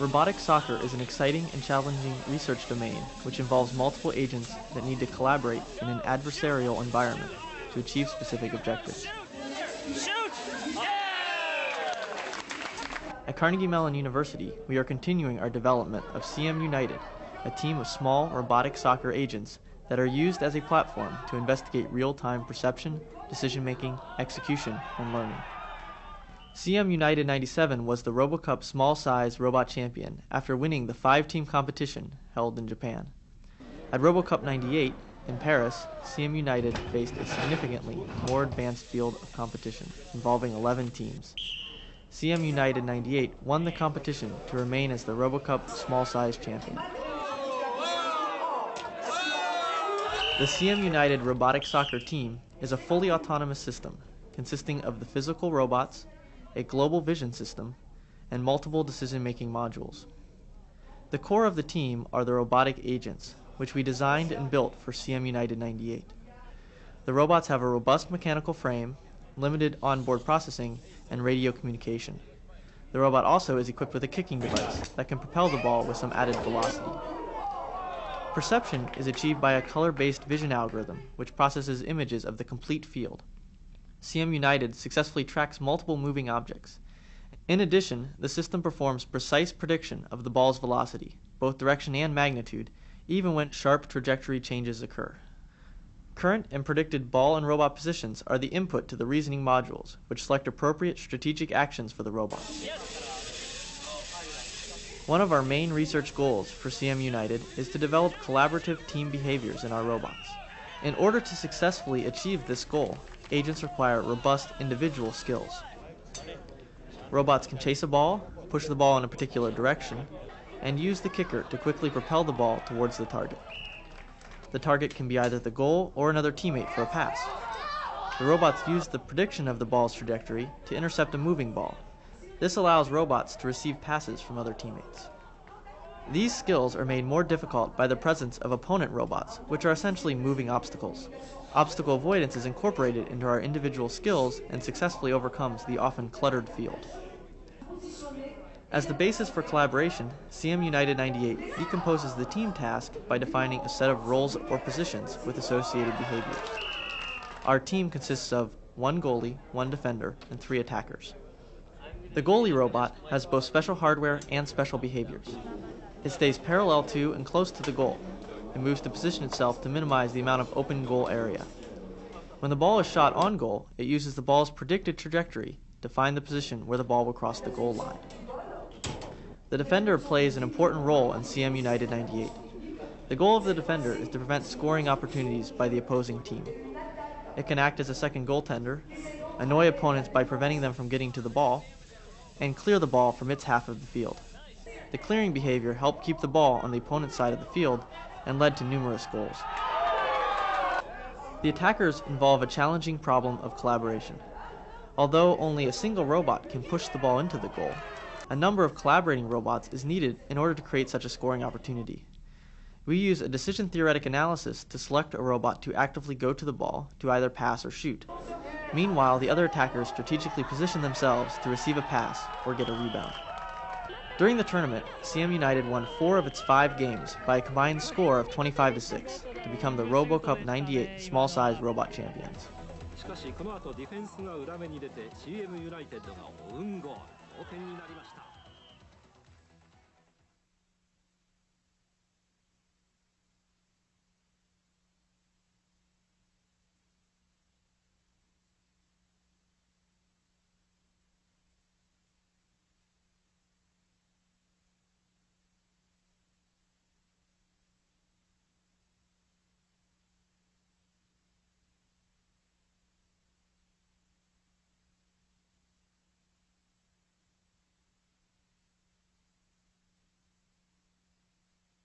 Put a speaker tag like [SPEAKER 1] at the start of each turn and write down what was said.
[SPEAKER 1] Robotic soccer is an exciting and challenging research domain which involves multiple agents that need to collaborate in an adversarial environment to achieve specific objectives. At Carnegie Mellon University, we are continuing our development of CM United, a team of small robotic soccer agents that are used as a platform to investigate real-time perception, decision-making, execution, and learning. CM United 97 was the RoboCup small size robot champion after winning the five team competition held in Japan. At RoboCup 98 in Paris, CM United faced a significantly more advanced field of competition involving 11 teams. CM United 98 won the competition to remain as the RoboCup small size champion. The CM United robotic soccer team is a fully autonomous system consisting of the physical robots, a global vision system, and multiple decision-making modules. The core of the team are the robotic agents, which we designed and built for CM United 98. The robots have a robust mechanical frame, limited onboard processing, and radio communication. The robot also is equipped with a kicking device that can propel the ball with some added velocity. Perception is achieved by a color-based vision algorithm, which processes images of the complete field. CM United successfully tracks multiple moving objects. In addition, the system performs precise prediction of the ball's velocity, both direction and magnitude, even when sharp trajectory changes occur. Current and predicted ball and robot positions are the input to the reasoning modules, which select appropriate strategic actions for the robot. One of our main research goals for CM United is to develop collaborative team behaviors in our robots. In order to successfully achieve this goal, agents require robust individual skills. Robots can chase a ball, push the ball in a particular direction, and use the kicker to quickly propel the ball towards the target. The target can be either the goal or another teammate for a pass. The robots use the prediction of the ball's trajectory to intercept a moving ball. This allows robots to receive passes from other teammates. These skills are made more difficult by the presence of opponent robots, which are essentially moving obstacles. Obstacle avoidance is incorporated into our individual skills and successfully overcomes the often cluttered field. As the basis for collaboration, CM United 98 decomposes the team task by defining a set of roles or positions with associated behaviors. Our team consists of one goalie, one defender, and three attackers. The goalie robot has both special hardware and special behaviors. It stays parallel to and close to the goal, and moves to position itself to minimize the amount of open goal area. When the ball is shot on goal, it uses the ball's predicted trajectory to find the position where the ball will cross the goal line. The defender plays an important role in CM United 98. The goal of the defender is to prevent scoring opportunities by the opposing team. It can act as a second goaltender, annoy opponents by preventing them from getting to the ball, and clear the ball from its half of the field. The clearing behavior helped keep the ball on the opponent's side of the field and led to numerous goals. The attackers involve a challenging problem of collaboration. Although only a single robot can push the ball into the goal, a number of collaborating robots is needed in order to create such a scoring opportunity. We use a decision theoretic analysis to select a robot to actively go to the ball to either pass or shoot. Meanwhile, the other attackers strategically position themselves to receive a pass or get a rebound. During the tournament, CM United won four of its five games by a combined score of 25 to 6 to become the RoboCup 98 small size robot champions. しかしこの後ディフェンスが裏目に出て CM ユナイテッドがオウンゴール同点になりました